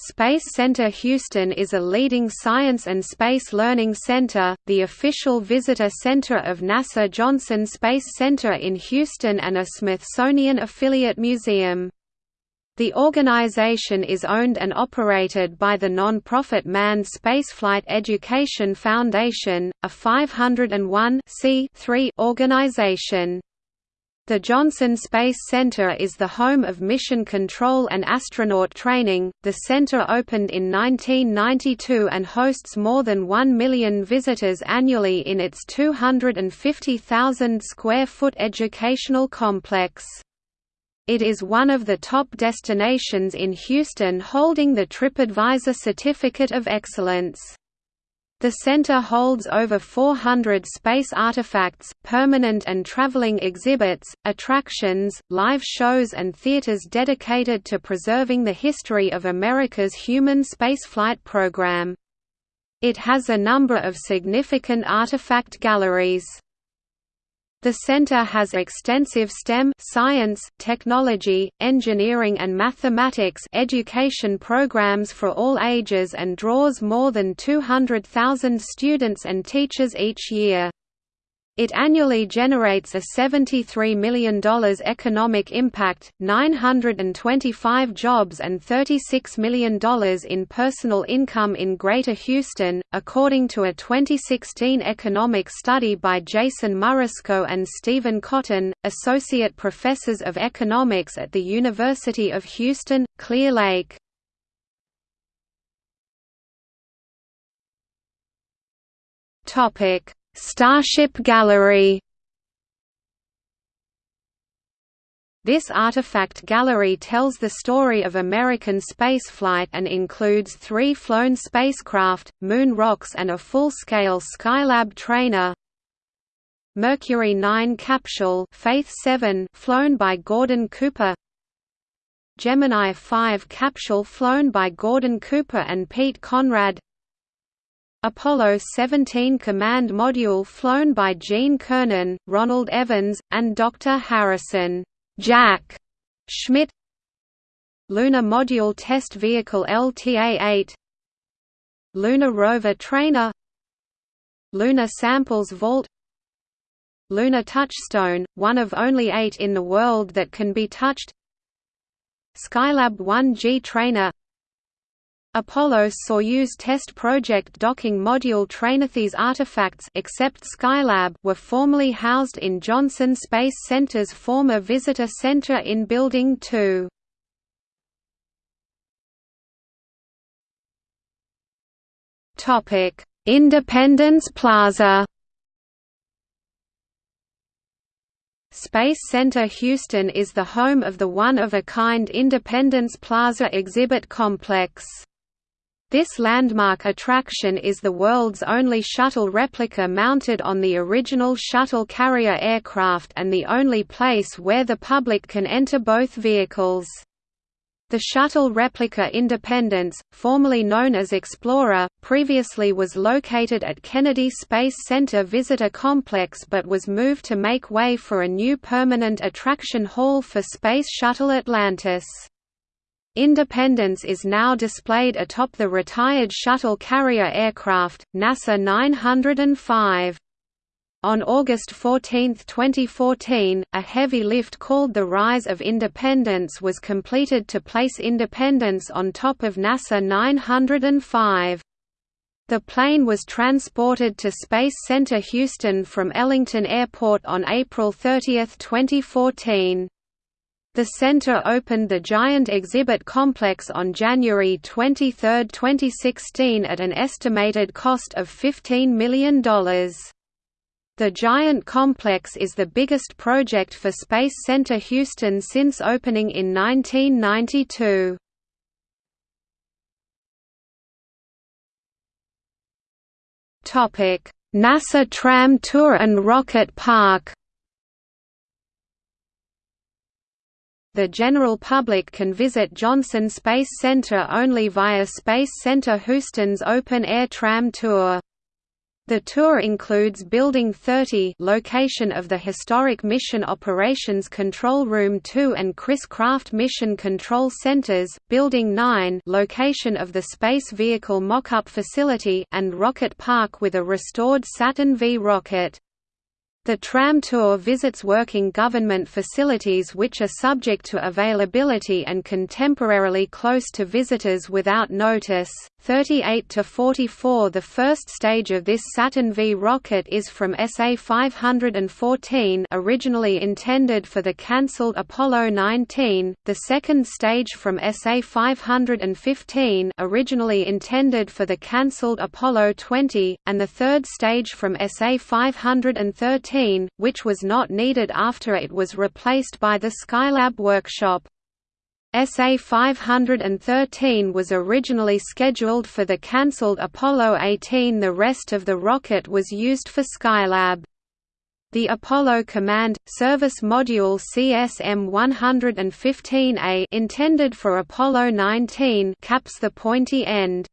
Space Center Houston is a leading science and space learning center, the official visitor center of NASA Johnson Space Center in Houston and a Smithsonian affiliate museum. The organization is owned and operated by the non-profit Manned Spaceflight Education Foundation, a 501 organization. The Johnson Space Center is the home of mission control and astronaut training. The center opened in 1992 and hosts more than 1 million visitors annually in its 250,000 square foot educational complex. It is one of the top destinations in Houston holding the TripAdvisor Certificate of Excellence. The center holds over 400 space artifacts, permanent and traveling exhibits, attractions, live shows and theaters dedicated to preserving the history of America's human spaceflight program. It has a number of significant artifact galleries. The center has extensive STEM science, technology, engineering and mathematics education programs for all ages and draws more than 200,000 students and teachers each year. It annually generates a $73 million economic impact, 925 jobs and $36 million in personal income in Greater Houston, according to a 2016 economic study by Jason Murrisko and Stephen Cotton, associate professors of economics at the University of Houston, Clear Lake. Topic Starship Gallery. This artifact gallery tells the story of American spaceflight and includes three flown spacecraft, moon rocks and a full-scale Skylab trainer. Mercury 9 capsule Faith 7 flown by Gordon Cooper. Gemini 5 capsule flown by Gordon Cooper and Pete Conrad Apollo 17 command module flown by Gene Cernan, Ronald Evans, and Dr. Harrison Jack Schmitt. Lunar Module Test Vehicle LTA-8 Lunar Rover Trainer. Lunar Samples Vault. Lunar Touchstone, one of only eight in the world that can be touched. Skylab 1G Trainer Apollo-Soyuz test project docking module trainer. These artifacts except Skylab were formerly housed in Johnson Space Center's former visitor center in Building 2. Topic: Independence Plaza Space Center Houston is the home of the one-of-a-kind Independence Plaza exhibit complex. This landmark attraction is the world's only shuttle replica mounted on the original shuttle carrier aircraft and the only place where the public can enter both vehicles. The shuttle replica Independence, formerly known as Explorer, previously was located at Kennedy Space Center Visitor Complex but was moved to make way for a new permanent attraction hall for Space Shuttle Atlantis. Independence is now displayed atop the retired shuttle carrier aircraft, NASA 905. On August 14, 2014, a heavy lift called the Rise of Independence was completed to place Independence on top of NASA 905. The plane was transported to Space Center Houston from Ellington Airport on April 30, 2014. The center opened the Giant Exhibit Complex on January 23, 2016 at an estimated cost of $15 million. The Giant Complex is the biggest project for Space Center Houston since opening in 1992. NASA Tram Tour and Rocket Park The general public can visit Johnson Space Center only via Space Center Houston's open-air tram tour. The tour includes Building 30 location of the historic Mission Operations Control Room 2 and Chris Kraft Mission Control Centers, Building 9 location of the Space Vehicle Mock-Up Facility and Rocket Park with a restored Saturn V rocket. The tram tour visits working government facilities which are subject to availability and contemporarily close to visitors without notice. 38 to 44 The first stage of this Saturn V rocket is from SA 514 originally intended for the cancelled Apollo 19, the second stage from SA 515 originally intended for the cancelled Apollo 20, and the third stage from SA 513, which was not needed after it was replaced by the Skylab workshop. SA 513 was originally scheduled for the cancelled Apollo 18 the rest of the rocket was used for Skylab. The Apollo Command Service Module CSM-115A intended for Apollo 19 caps the pointy end.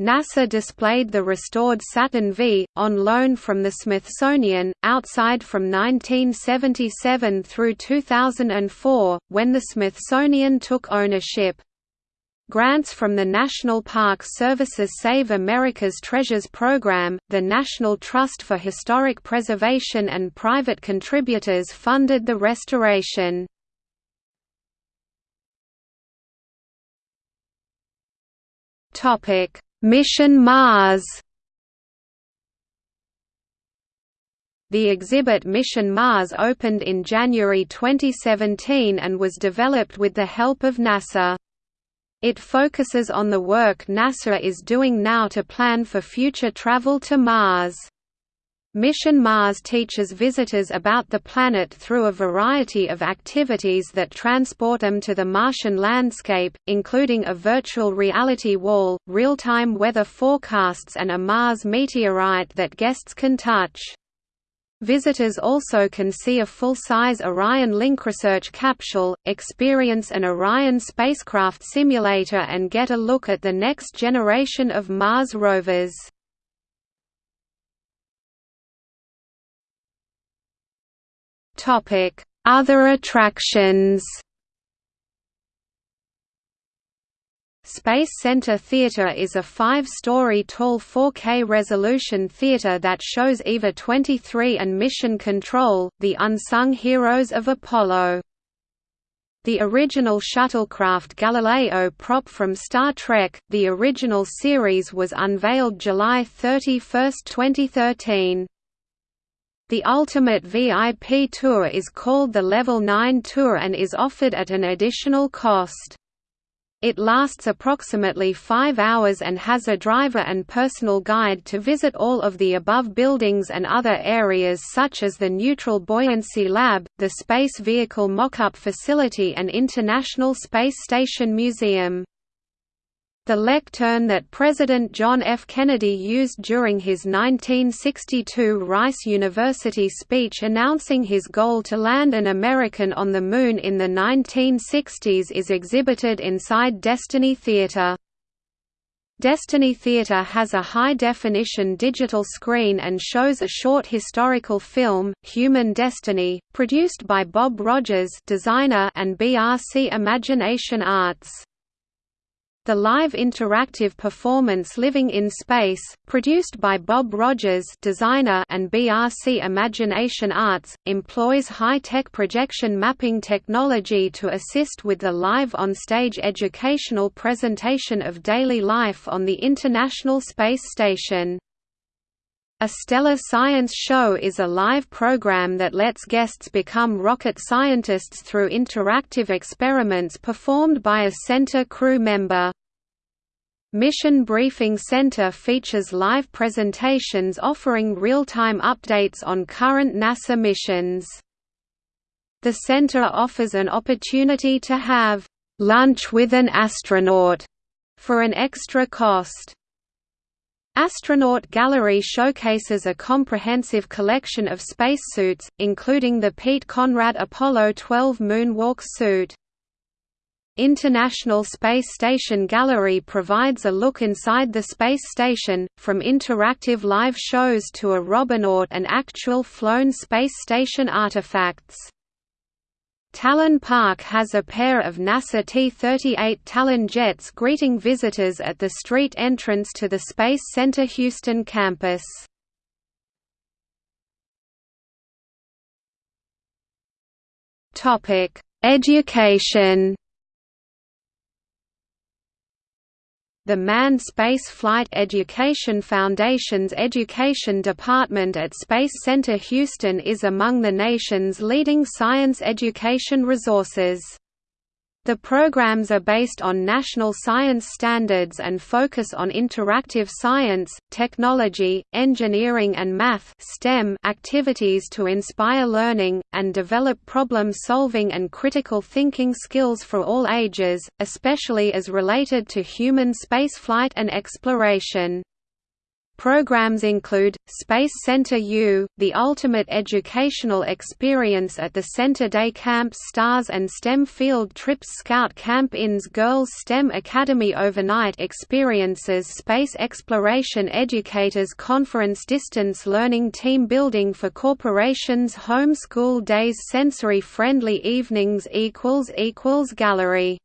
NASA displayed the restored Saturn V, on loan from the Smithsonian, outside from 1977 through 2004, when the Smithsonian took ownership. Grants from the National Park Service's Save America's Treasures program, the National Trust for Historic Preservation and private contributors funded the restoration. Topic Mission Mars The exhibit Mission Mars opened in January 2017 and was developed with the help of NASA. It focuses on the work NASA is doing now to plan for future travel to Mars. Mission Mars teaches visitors about the planet through a variety of activities that transport them to the Martian landscape, including a virtual reality wall, real-time weather forecasts and a Mars meteorite that guests can touch. Visitors also can see a full-size Orion Link research capsule, experience an Orion spacecraft simulator and get a look at the next generation of Mars rovers. Other attractions Space Center Theater is a five-story tall 4K resolution theater that shows EVA 23 and Mission Control, the unsung heroes of Apollo. The original shuttlecraft Galileo prop from Star Trek, the original series was unveiled July 31, 2013. The Ultimate VIP Tour is called the Level 9 Tour and is offered at an additional cost. It lasts approximately five hours and has a driver and personal guide to visit all of the above buildings and other areas such as the Neutral Buoyancy Lab, the Space Vehicle Mock-Up Facility and International Space Station Museum. The lectern that President John F. Kennedy used during his 1962 Rice University speech announcing his goal to land an American on the Moon in the 1960s is exhibited inside Destiny Theatre. Destiny Theatre has a high-definition digital screen and shows a short historical film, Human Destiny, produced by Bob Rogers designer and BRC Imagination Arts. The live interactive performance Living in Space, produced by Bob Rogers designer and BRC Imagination Arts, employs high-tech projection mapping technology to assist with the live on-stage educational presentation of daily life on the International Space Station. A Stellar Science Show is a live program that lets guests become rocket scientists through interactive experiments performed by a center crew member. Mission Briefing Center features live presentations offering real-time updates on current NASA missions. The center offers an opportunity to have lunch with an astronaut for an extra cost. Astronaut Gallery showcases a comprehensive collection of spacesuits, including the Pete Conrad Apollo 12 moonwalk suit. International Space Station Gallery provides a look inside the space station, from interactive live shows to a Robonaut and actual flown space station artifacts. Talon Park has a pair of NASA T-38 Talon jets greeting visitors at the street entrance to the Space Center Houston campus. Education The Manned Space Flight Education Foundation's Education Department at Space Center Houston is among the nation's leading science education resources. The programs are based on national science standards and focus on interactive science, technology, engineering and math STEM activities to inspire learning, and develop problem-solving and critical thinking skills for all ages, especially as related to human spaceflight and exploration. Programs include, Space Center U, the ultimate educational experience at the Center Day Camps Stars and STEM Field Trips Scout Camp Inns Girls STEM Academy Overnight Experiences Space Exploration Educators Conference Distance Learning Team Building for Corporations Home School Days Sensory Friendly Evenings Gallery